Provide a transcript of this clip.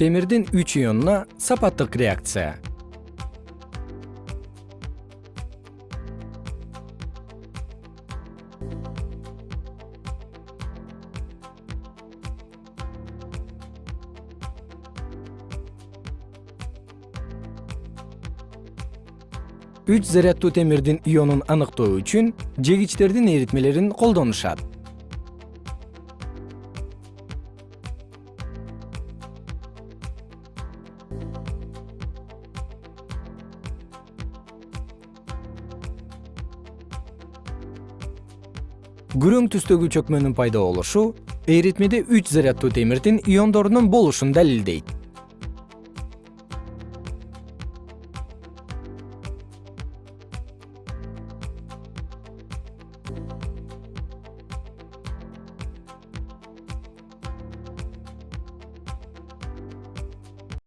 темирдин үч ионуна сапаттык реакция. Үч заряддуу темирдин ионун аныктоо үчүн жегичтердин эритмелерин колдонушат күрөң түстөгү чөкмөнүн пайда болушу эритмеде үч заряддуу темирдин иондорунун болушун далилдейт